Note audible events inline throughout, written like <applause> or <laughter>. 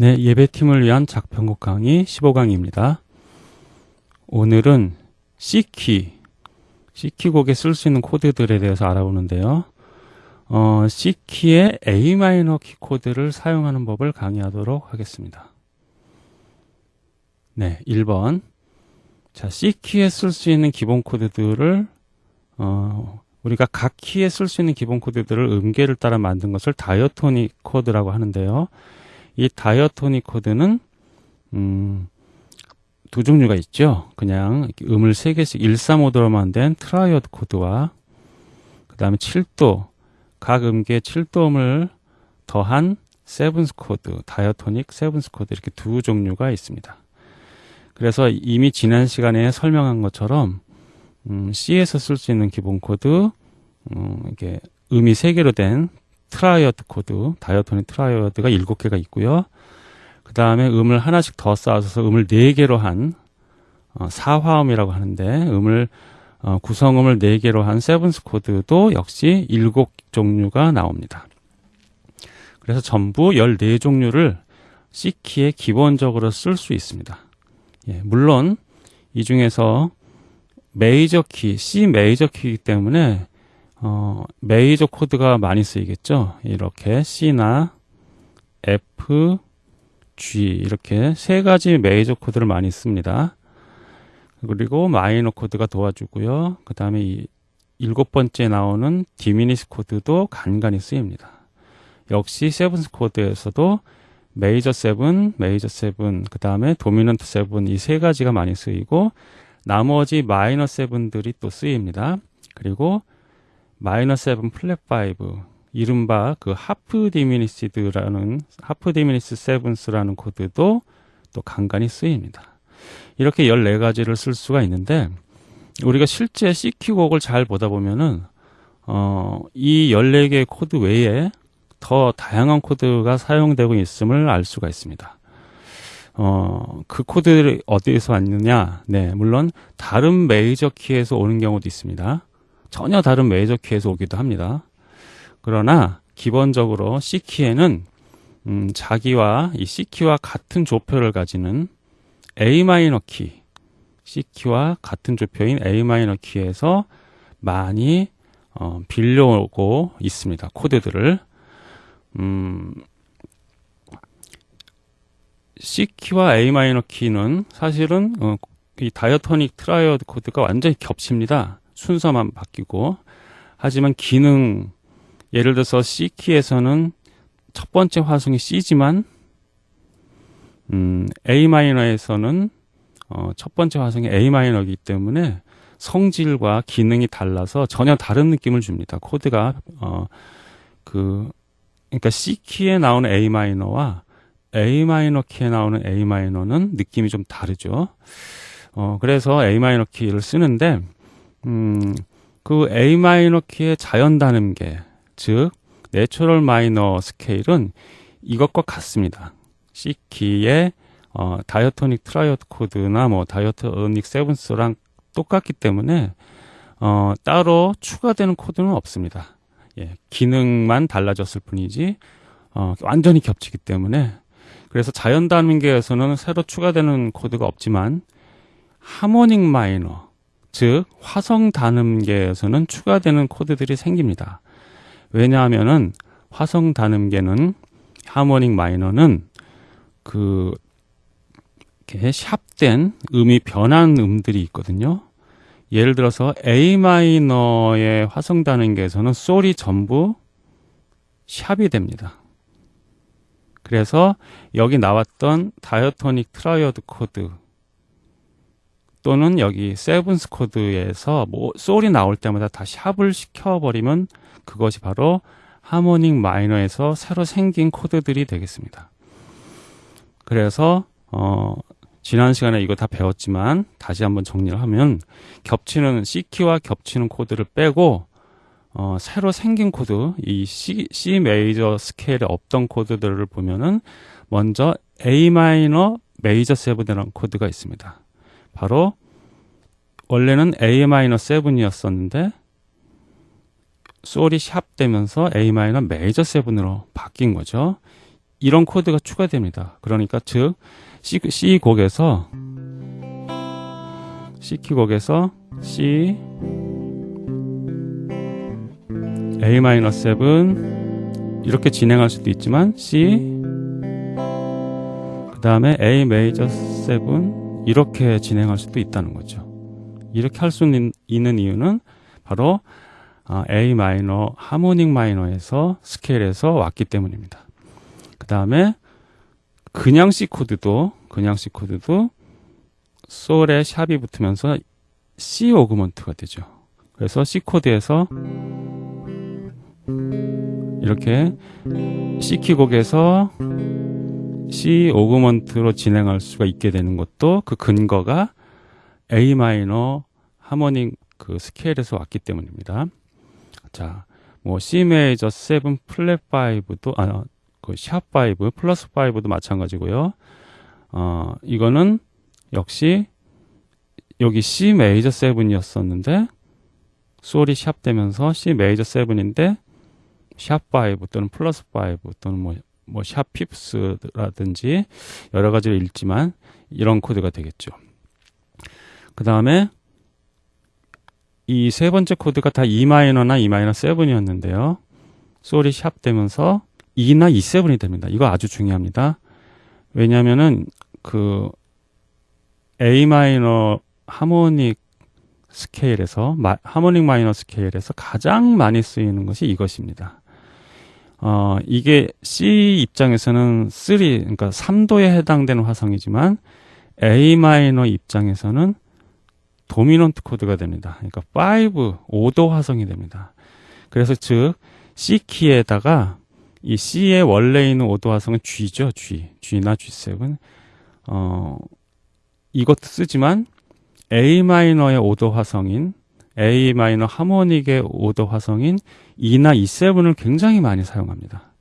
네, 예배팀을 위한 작편곡 강의 15강입니다. 오늘은 C키, C키 곡에 쓸 수 있는 코드들에 대해서 알아보는데요. 어, C키의 Am 키 코드를 사용하는 법을 강의하도록 하겠습니다. 네, 1번. 자, C키에 쓸 수 있는 기본 코드들을 어, 우리가 각 키에 쓸 수 있는 기본 코드들을 음계를 따라 만든 것을 diatonic 코드라고 하는데요. 이 diatonic 코드는 음, 두 종류가 있죠. 그냥 음을 세 개씩 1, 3, 5도로만 된 triad 코드와 그 다음에 7도 각 음계에 7도음을 더한 seventh 코드, diatonic seventh 코드 이렇게 두 종류가 있습니다. 그래서 이미 지난 시간에 설명한 것처럼 음, C에서 쓸 수 있는 기본 코드, 음, 이게 음이 세 개로 된 triad 코드, diatonic triad가 일곱 개가 있고요. 그 다음에 음을 하나씩 더 쌓아서 음을 네 개로 한 어, 사화음이라고 하는데 음을 어, 구성음을 네 개로 한 seventh 코드도 역시 일곱 종류가 나옵니다. 그래서 전부 14종류를 C키에 기본적으로 쓸 수 있습니다. 예, 물론 이 중에서 메이저 키, C 메이저 키이기 때문에 어, 메이저 코드가 많이 쓰이겠죠. 이렇게 C나 F, G 이렇게 세 가지 메이저 코드를 많이 씁니다. 그리고 마이너 코드가 도와주고요. 그 다음에 이 일곱 번째 나오는 diminish 코드도 간간히 쓰입니다. 역시 seventh 코드에서도 major seven, major seven, 그 다음에 dominant seven 이 세 가지가 많이 쓰이고 나머지 minor seven들이 또 쓰입니다. 그리고 minor seven flat five 이른바 그 half diminished라는 half diminish sevenths라는 코드도 또 간간히 쓰입니다. 이렇게 14가지를 쓸 수가 있는데 우리가 실제 C키 곡을 잘 보다 보면은 어, 이 14개의 코드 외에 더 다양한 코드가 사용되고 있음을 알 수가 있습니다. 어, 그 코드들이 어디에서 왔느냐? 네, 물론 다른 메이저 키에서 오는 경우도 있습니다. 전혀 다른 메이저 키에서 오기도 합니다. 그러나 기본적으로 C키에는 음, 자기와 이 C키와 같은 조표를 가지는 A 마이너 키, C키와 같은 조표인 A 마이너 키에서 많이 어, 빌려오고 있습니다. 코드들을. 음, C키와 A 마이너 키는 사실은 어, 이 diatonic triad 코드가 완전히 겹칩니다. 순서만 바뀌고. 하지만 기능 예를 들어서 C키에서는 첫 번째 화성이 C지만 음, A 마이너에서는 어, 첫 번째 화성이 A 마이너이기 때문에 성질과 기능이 달라서 전혀 다른 느낌을 줍니다. 코드가 어, 그 그러니까 C 키에 나오는 A 마이너와 A 마이너 키에 나오는 A 마이너는 느낌이 좀 다르죠. 어, 그래서 A 마이너 키를 쓰는데, 음, 그 A 마이너 키의 자연 단음계, 즉, natural minor scale은 이것과 같습니다. C 키의 어, diatonic triad 코드나 뭐 diatonic sevenths랑 똑같기 때문에 어, 따로 추가되는 코드는 없습니다. 예, 기능만 달라졌을 뿐이지 어, 완전히 겹치기 때문에 그래서 자연 단음계에서는 새로 추가되는 코드가 없지만 하모닉 마이너, 즉 화성 단음계에서는 추가되는 코드들이 생깁니다. 왜냐하면은 화성 단음계는 하모닉 마이너는 그 이렇게 sharp된 음이 변한 음들이 있거든요. 예를 들어서 A 마이너의 화성 단음계에서는 솔이 전부 sharp이 됩니다. 그래서 여기 나왔던 diatonic triad 코드 또는 여기 sevenths 코드에서 뭐 솔이 나올 때마다 다 sharp을 시켜버리면 그것이 바로 harmonic minor에서 새로 생긴 코드들이 되겠습니다. 그래서 어 지난 시간에 이거 다 배웠지만 다시 한번 정리를 하면 겹치는 C키와 겹치는 코드를 빼고 어, 새로 생긴 코드, 이 C, C 메이저 스케일에 없던 코드들을 보면은 먼저 A minor major seven이라는 코드가 있습니다. 바로 원래는 A minor seven이었었는데 솔이 sharp 되면서 A major seven으로 바뀐 거죠. 이런 코드가 추가됩니다. 그러니까 즉 C, C 곡에서 C 키곡에서 C A-7 이렇게 진행할 수도 있지만 C 그 다음에 A 메이저 7 이렇게 진행할 수도 있다는 거죠. 이렇게 할 수 있는 이유는 바로 아, A 마이너 하모닉 마이너에서 스케일에서 왔기 때문입니다. 그 다음에 그냥 C 코드도 그냥 C 코드도 솔에 sharp이 붙으면서 C augment가 되죠. 그래서 C 코드에서 이렇게 C 키곡에서 C augment로 진행할 수가 있게 되는 것도 그 근거가 A minor harmonic 그 scale에서 왔기 때문입니다. 자, 뭐 C 메이저 7 플랫 5도 아, 그 sharp 5 플러스 5도 마찬가지고요. 어, 이거는 역시 여기 C 메이저 7이었었는데 솔이 sharp 되면서 C 메이저 7인데 sharp 5 또는 플러스 5 또는 뭐 뭐 sharp fifth라든지 여러 가지를 읽지만 이런 코드가 되겠죠. 그 다음에 이 세 번째 코드가 다 E 마이너나 E 마이너 7이었는데요. 솔이 sharp 되면서 E나 E7이 됩니다. 이거 아주 중요합니다. 왜냐면은 그 A minor harmonic scale에서 마, harmonic minor scale에서 가장 많이 쓰이는 것이 이것입니다. 어, 이게 C 입장에서는 3, 그러니까 3도에 해당되는 화성이지만 A 마이너 입장에서는 도미넌트 코드가 됩니다. 그러니까 5, 5도 화성이 됩니다. 그래서 즉 C 키에다가 이 C의 원래 있는 5도 화성은 G죠, G, G나 G7. 어, 이것도 쓰지만 A 마이너의 5도 화성인 A 마이너 하모닉의 5도 화성인 E나 E7을 굉장히 많이 사용합니다.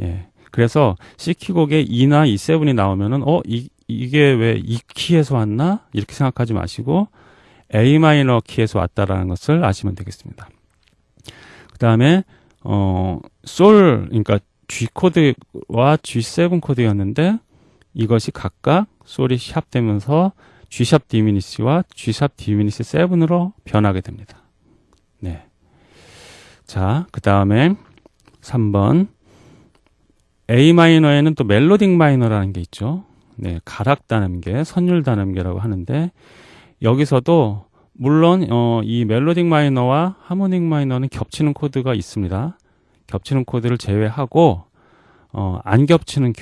예. 그래서 C 키곡에 E나 E7이 나오면은 어 이, 이게 왜이 키에서 왔나 이렇게 생각하지 마시고 A 마이너 키에서 왔다라는 것을 아시면 되겠습니다. 그 다음에 어 솔 그러니까 G 코드와 G7 코드였는데 이것이 각각 솔이 샵되면서 G샵 디미니시와 G샵 디미니시 7으로 변하게 됩니다. 네. 자, 그 다음에 3번. A 마이너에는 또 멜로딕 마이너라는 게 있죠. 네, 가락 단음계, 선율 단음계라고 하는데 여기서도 물론 어, 이 멜로딕 마이너와 하모닉 마이너는 겹치는 코드가 있습니다. 겹치는 코드를 제외하고 어, 안 겹치는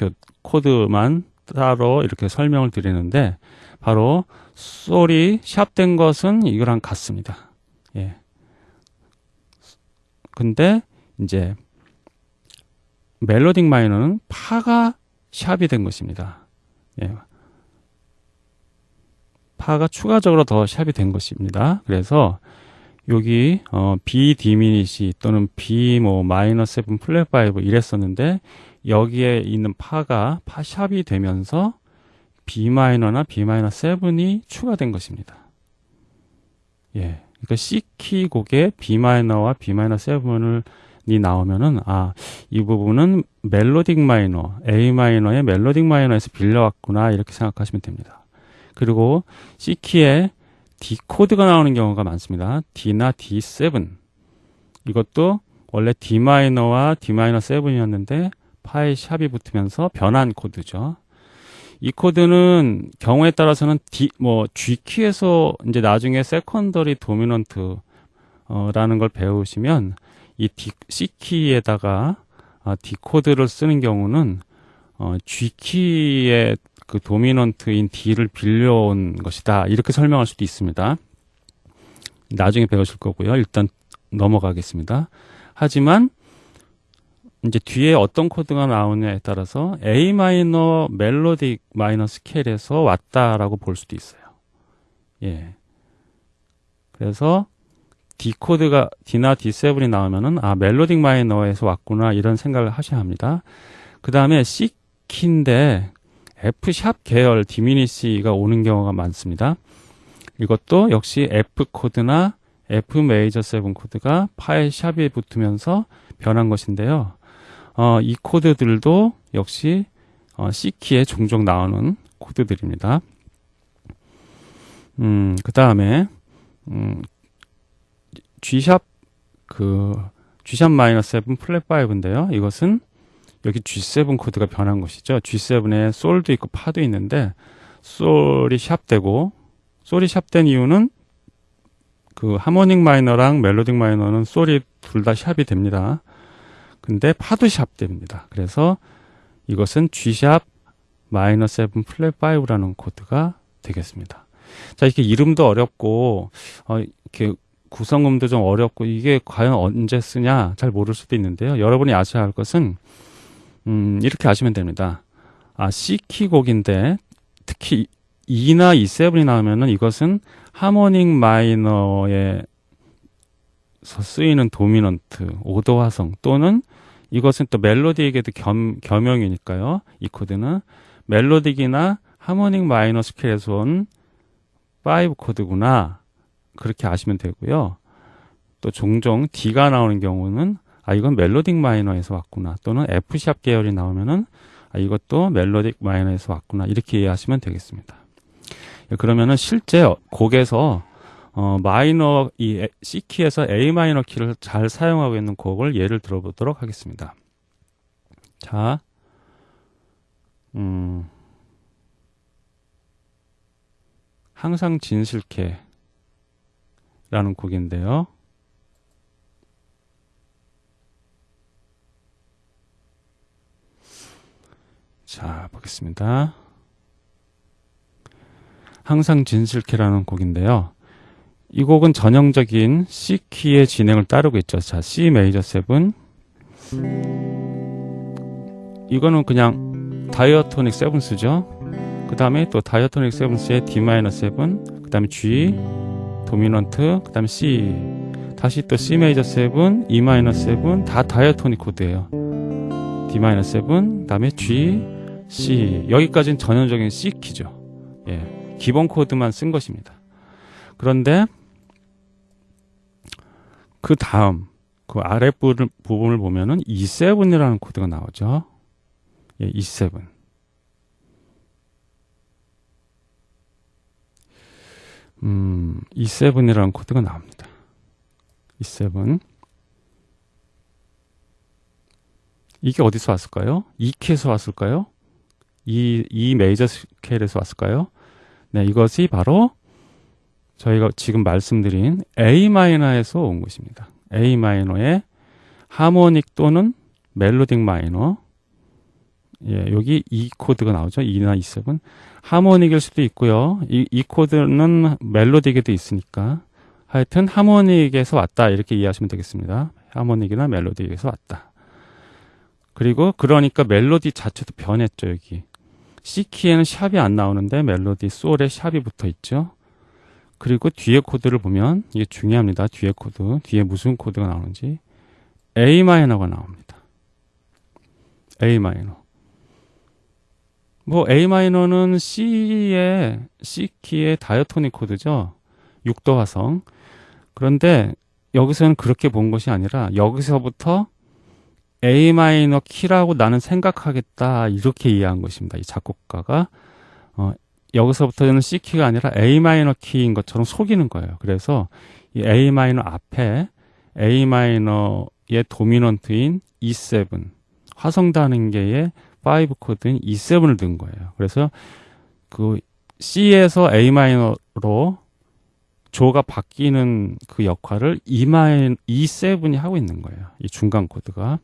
코드만 따로 이렇게 설명을 드리는데 바로 솔이 샵된 것은 이거랑 같습니다. 예. 근데 이제 멜로딕 마이너는 파가 샵이 된 것입니다. 예. 파가 추가적으로 더 샵이 된 것입니다. 그래서 여기 어, B 디미니시 또는 B 뭐 마이너스 7 플랫 5 이랬었는데 여기에 있는 파가 파 sharp이 되면서 B 마이너나 B 마이너 7이 추가된 것입니다. 예. 그러니까 C 키 곡에 B 마이너와 B 마이너 7을 이 나오면은 아, 이 부분은 melodic minor, A 마이너의 melodic minor에서 빌려왔구나 이렇게 생각하시면 됩니다. 그리고 C 키에 D 코드가 나오는 경우가 많습니다. D나 D7 이것도 원래 D 마이너와 D 마이너 7이었는데 파의 sharp이 붙으면서 변한 코드죠. 이 코드는 경우에 따라서는 D 뭐 G 키에서 이제 나중에 secondary dominant 어라는 걸 배우시면 이 D, C 키에다가 아, D 코드를 쓰는 경우는 어, G 키의 그 dominant인 D를 빌려온 것이다 이렇게 설명할 수도 있습니다. 나중에 배우실 거고요. 일단 넘어가겠습니다. 하지만 이제 뒤에 어떤 코드가 나오냐에 따라서 A minor melodic minor scale에서 왔다라고 볼 수도 있어요. 예. 그래서 D 코드가 D나 D7이 나오면은 아 melodic minor에서 왔구나 이런 생각을 하셔야 합니다. 그 다음에 C 키인데 F sharp 계열 diminish가 오는 경우가 많습니다. 이것도 역시 F 코드나 F 메이저 7 코드가 파일 샵에 붙으면서 변한 것인데요. 어, 이 코드들도 역시 어, C키에 종종 나오는 코드들입니다. 음, 그 다음에 음, G sharp 그 G sharp 마이너 7 플랫 5인데요. 이것은 여기 G7 코드가 변한 것이죠. G7에 솔도 있고 파도 있는데 솔이 sharp되고 솔이 sharp된 이유는 그 harmonic 마이너랑 melodic 마이너는 솔이 둘 다 sharp이 됩니다. 근데 파도 sharp됩니다. 그래서 이것은 G sharp 마이너 7 플랫 5라는 코드가 되겠습니다. 자, 이렇게 이름도 어렵고 어, 이렇게 구성음도 좀 어렵고 이게 과연 언제 쓰냐 잘 모를 수도 있는데요. 여러분이 아셔야 할 것은 음, 이렇게 아시면 됩니다. 아, C키 곡인데 특히 E나 E7이 나오면은 이것은 하모닉 마이너에서 쓰이는 도미넌트, 오도 화성 또는 이것은 또 멜로디에게도 겸, 겸용이니까요. 이 코드는 멜로딕이나 하모닉 마이너 스케일에서 온 5 코드구나. 그렇게 아시면 되고요. 또 종종 D가 나오는 경우는 아 이건 멜로딕 마이너에서 왔구나 또는 F샵 계열이 나오면은 아 이것도 멜로딕 마이너에서 왔구나 이렇게 이해하시면 되겠습니다. 예, 그러면은 실제 곡에서 어, 마이너 이 C 키에서 A 마이너 키를 잘 사용하고 있는 곡을 예를 들어보도록 하겠습니다. 자, 음, 항상 진실케라는 곡인데요. 자, 보겠습니다. 항상 진실케라는 곡인데요. 이 곡은 전형적인 C 키의 진행을 따르고 있죠. 자, C 메이저 7. 이거는 그냥 다이어토닉 세븐스죠. 그 다음에 또 다이어토닉 세븐스의 D 마이너 7, 그 다음에 G, 도미넌트, 그 다음에 C, 다시 또 C 메이저 7, E 마이너 7, 다 diatonic 코드예요. D 마이너 7, 그 다음에 G, C. 여기까지는 전형적인 C 키죠. 예. 기본 코드만 쓴 것입니다. 그런데 그 다음 그 아래 부분을 보면은 E7이라는 코드가 나오죠. 예, E7. 음, E7이라는 코드가 나옵니다. E7. 이게 어디서 왔을까요? E키에서 왔을까요? E, E 메이저 스케일에서 왔을까요? 네, 이것이 바로 저희가 지금 말씀드린 A 마이너에서 온 것입니다. A 마이너의 harmonic 또는 melodic 마이너. 예, 여기 E 코드가 나오죠. E나 E7. harmonic일 수도 있고요. 이, 이 코드는 melodic에도 있으니까. 하여튼 하모닉에서 왔다. 이렇게 이해하시면 되겠습니다. harmonic이나 melodic에서 왔다. 그리고 그러니까 멜로디 자체도 변했죠, 여기. C키에는 sharp이 안 나오는데 멜로디 솔에 sharp이 붙어 있죠. 그리고 뒤에 코드를 보면 이게 중요합니다. 뒤에 코드. 뒤에 무슨 코드가 나오는지 A 마이너가 나옵니다. A 마이너. 뭐 A 마이너는 C의 C키의 diatonic 코드죠. 6도 화성. 그런데 여기서는 그렇게 본 것이 아니라 여기서부터 A 마이너 키라고 나는 생각하겠다 이렇게 이해한 것입니다. 이 작곡가가 어, 여기서부터는 C 키가 아니라 A 마이너 키인 것처럼 속이는 거예요. 그래서 이 A 마이너 앞에 A 마이너의 도미넌트인 E7 화성 단음계의 5 코드인 E7을 넣은 거예요. 그래서 그 C에서 A 마이너로 조가 바뀌는 그 역할을 E 마이 E7이 하고 있는 거예요. 이 중간 코드가.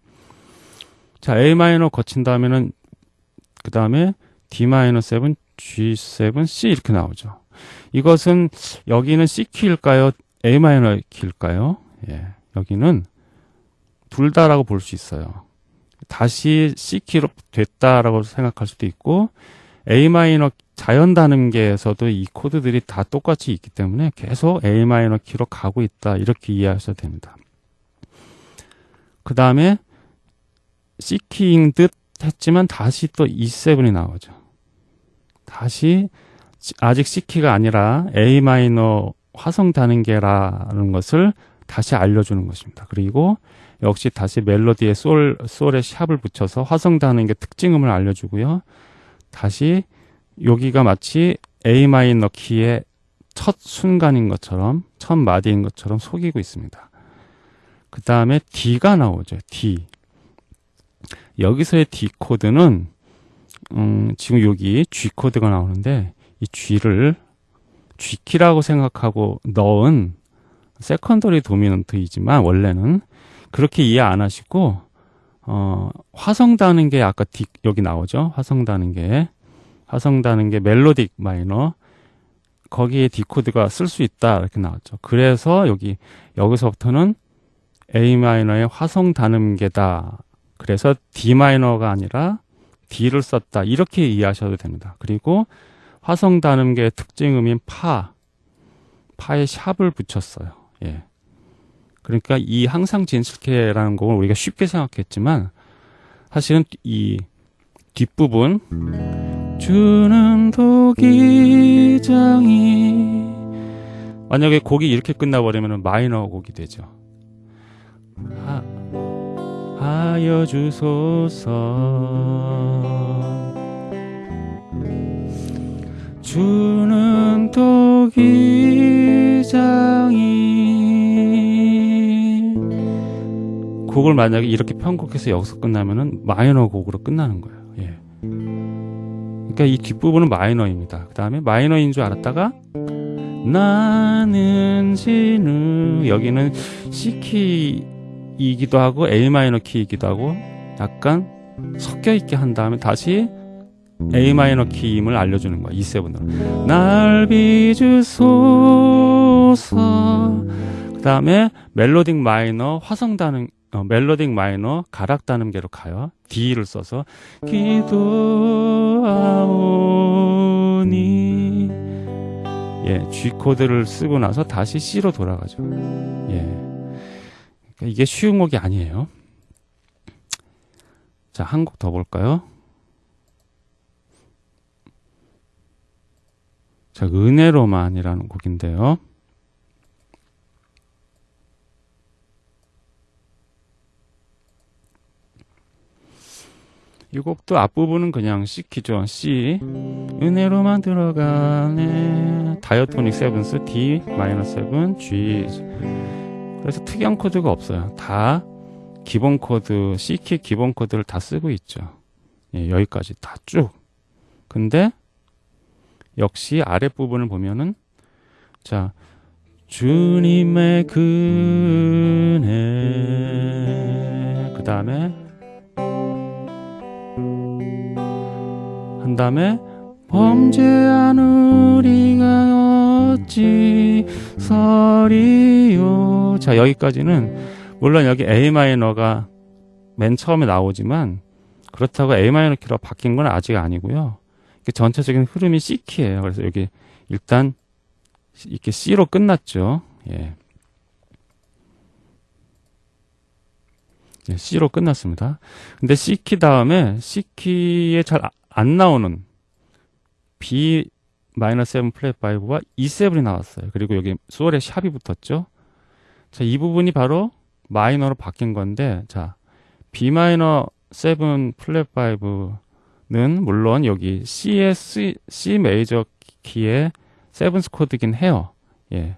자, A 마이너 거친 다음에는 그 다음에 D 마이너 7, G7, C 이렇게 나오죠. 이것은 여기는 C 키일까요? A 마이너 키일까요? 예. 여기는 둘 다라고 볼 수 있어요. 다시 C 키로 됐다라고 생각할 수도 있고 A 마이너 자연 단음계에서도 이 코드들이 다 똑같이 있기 때문에 계속 A 마이너 키로 가고 있다 이렇게 이해하셔도 됩니다. 그 다음에 C키인 듯 했지만 다시 또 E7이 나오죠. 다시 아직 C키가 아니라 A 마이너 화성 단음계라는 것을 다시 알려주는 것입니다. 그리고 역시 다시 멜로디에 솔, 솔에 샵을 붙여서 화성다는 게 특징음을 알려주고요. 다시 여기가 마치 A 마이너 키의 첫 순간인 것처럼, 첫 마디인 것처럼 속이고 있습니다. 그 다음에 D가 나오죠. D. 여기서의 D 코드는, 음, 지금 여기 G 코드가 나오는데, 이 G를 G키라고 생각하고 넣은 secondary 도미넌트이지만 원래는 그렇게 이해 안 하시고 어, 화성단음계 아까 D, 여기 나오죠. 화성단음계 화성단음계 melodic 마이너 거기에 D 코드가 쓸 수 있다 이렇게 나왔죠. 그래서 여기 여기서부터는 A 마이너의 화성 단음계다. 그래서 D 마이너가 아니라 D를 썼다. 이렇게 이해하셔도 됩니다. 그리고 화성 단음계의 특징음인 파, 파에 샵을 붙였어요. 예. 그러니까 이 항상 진실케라는 곡을 우리가 쉽게 생각했지만 사실은 이 뒷부분 주는 도기장이 만약에 곡이 이렇게 끝나버리면 마이너 곡이 되죠. 하, 하여 주소서 주는 도기장이 곡을 만약에 이렇게 편곡해서 여기서 끝나면은 마이너 곡으로 끝나는 거예요. 예. 그러니까 이 뒷부분은 마이너입니다. 그 다음에 마이너인 줄 알았다가 나는 진우 여기는 C키 이기도 하고 A 마이너 키이기도 하고 약간 섞여 있게 한 다음에 다시 A 마이너 키임을 알려주는 거야. E7으로. 날 비주소서. 그 다음에 멜로딕 마이너 화성 단음, 어, 멜로딕 마이너 가락 단음계로 가요. D를 써서 기도하오니 예, G 코드를 쓰고 나서 다시 C로 돌아가죠. 예. 그러니까 이게 쉬운 곡이 아니에요. 자, 한 곡 더 볼까요? 자, 은혜로만이라는 곡인데요. 이 곡도 앞부분은 그냥 C 키죠. C. 은혜로만 들어가네. diatonic sevenths D 마이너 seven G. 그래서 특이한 코드가 없어요. 다 기본 코드, C 키 기본 코드를 다 쓰고 있죠. 예, 여기까지 다 쭉. 근데 역시 아랫부분을 보면은 자 주님의 그네 그 다음에 한 다음에 범죄한 우리가 어찌 서리요 자 여기까지는 물론 여기 A 마이너가 맨 처음에 나오지만 그렇다고 A 마이너 키로 바뀐 건 아직 아니고요 전체적인 흐름이 C키예요. 그래서 여기 일단 이렇게 C로 끝났죠. 예. 예, C로 끝났습니다. 근데 C키 다음에 C키에 잘 안 나오는 B 마이너 7 플랫 5와 E7이 나왔어요. 그리고 여기 솔에 sharp이 붙었죠. 자, 이 부분이 바로 마이너로 바뀐 건데, 자, B 마이너 7 플랫 5는 물론 여기 C의 C, C 메이저 키의 sevenths 코드긴 해요. 예.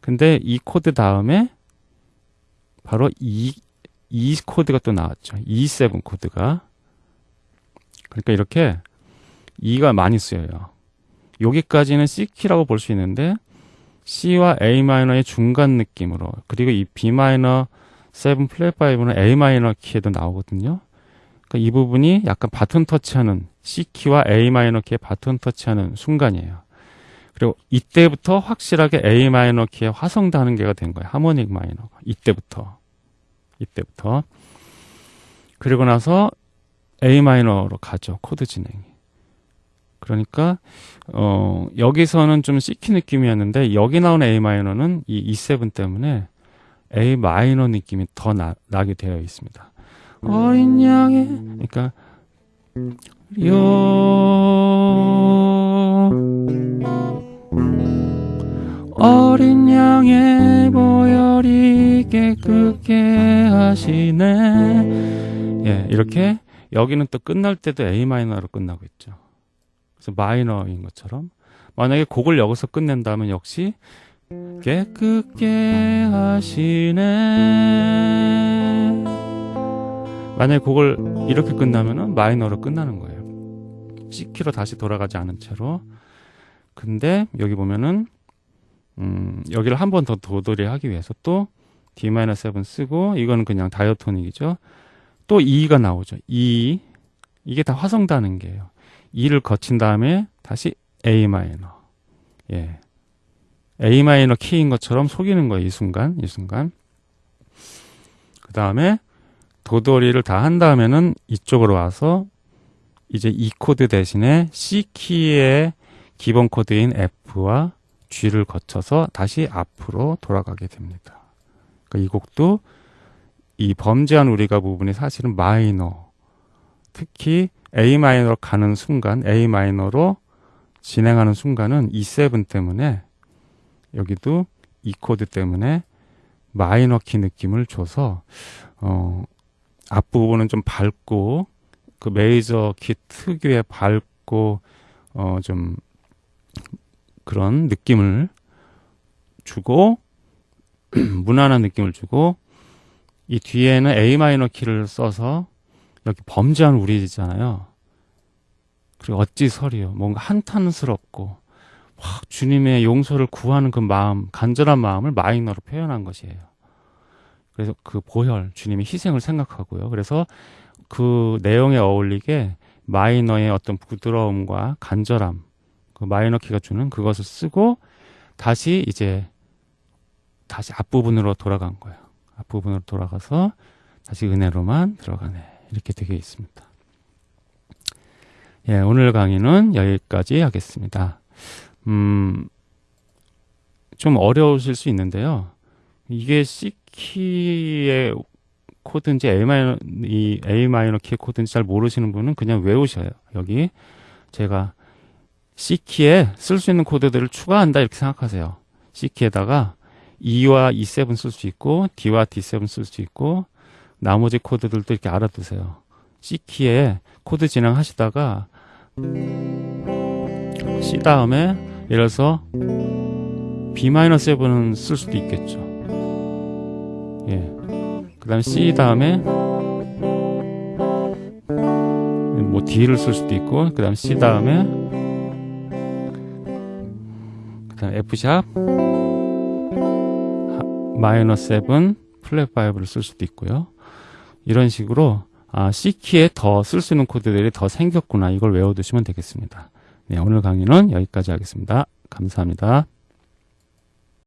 근데 이 코드 다음에 바로 E, E 코드가 또 나왔죠. E7 코드가. 그러니까 이렇게 E가 많이 쓰여요. 여기까지는 C키라고 볼 수 있는데 C와 A 마이너의 중간 느낌으로 그리고 이 B 마이너 7 플랫 5는 A 마이너 키에도 나오거든요. 그러니까 이 부분이 약간 바톤 터치하는 C키와 A 마이너 키의 바톤 터치하는 순간이에요. 그리고 이때부터 확실하게 A 마이너 키의 화성 단음계가 된 거예요. harmonic 마이너가 이때부터 이때부터 그리고 나서 A 마이너로 가죠. 코드 진행이. 그러니까 어 여기서는 좀 C키 느낌이었는데 여기 나온 A 마이너는 이 E7 때문에 A 마이너 느낌이 더 나, 나게 되어 있습니다. 어린 양의 그러니까 요 어린 양의 보혈이 깨끗게 하시네. 예, 이렇게 여기는 또 끝날 때도 A 마이너로 끝나고 있죠. 마이너인 것처럼 만약에 곡을 여기서 끝낸다면 역시 깨끗게 하시네. 만약에 곡을 이렇게 끝나면은 마이너로 끝나는 거예요. C키로 다시 돌아가지 않은 채로. 근데 여기 보면은 음, 여기를 한 번 더 도돌이 하기 위해서 또 D-7 쓰고 이거는 그냥 다이어토닉이죠. 또 E가 나오죠. E 이게 다 화성 단음계예요. E를 거친 다음에 다시 A 마이너. 예. A 마이너 키인 것처럼 속이는 거예요. 이 순간, 이 순간. 그 다음에 도돌이를 다 한 다음에는 이쪽으로 와서 이제 E 코드 대신에 C 키의 기본 코드인 F와 G를 거쳐서 다시 앞으로 돌아가게 됩니다. 그러니까 이 곡도 이 범죄한 우리가 부분이 사실은 마이너, 특히 A 마이너로 가는 순간, A 마이너로 진행하는 순간은 E7 때문에 여기도 E 코드 때문에 마이너 키 느낌을 줘서 어 앞부분은 좀 밝고 그 메이저 키 특유의 밝고 어 좀 그런 느낌을 주고 <clears throat> 무난한 느낌을 주고 이 뒤에는 A 마이너 키를 써서 여기 범죄한 우리잖아요. 그리고 어찌 설이요. 뭔가 한탄스럽고 확 주님의 용서를 구하는 그 마음, 간절한 마음을 마이너로 표현한 것이에요. 그래서 그 보혈, 주님의 희생을 생각하고요. 그래서 그 내용에 어울리게 마이너의 어떤 부드러움과 간절함, 그 마이너 키가 주는 그것을 쓰고 다시 이제 다시 앞부분으로 돌아간 거예요. 앞부분으로 돌아가서 다시 은혜로만 들어가네. 이렇게 되어 있습니다. 예, 오늘 강의는 여기까지 하겠습니다. 음, 좀 어려우실 수 있는데요. 이게 C키의 코드인지 A 마이너, 이 A 마이너 키의 코드인지 잘 모르시는 분은 그냥 외우셔요. 여기 제가 C키에 쓸 수 있는 코드들을 추가한다 이렇게 생각하세요. C키에다가 E와 E7 쓸 수 있고 D와 D7 쓸 수 있고 나머지 코드들도 이렇게 알아두세요. C키에 코드 진행하시다가 C 다음에 예를 들어서 B-7은 쓸 수도 있겠죠. 예. 그 다음에 C 다음에 뭐 D를 쓸 수도 있고 그 다음에 C 다음에 그 다음에 F샵 마이너 7 플랫 5를 쓸 수도 있고요. 이런 식으로 아, C키에 더 쓸 수 있는 코드들이 더 생겼구나 이걸 외워두시면 되겠습니다. 네, 오늘 강의는 여기까지 하겠습니다. 감사합니다.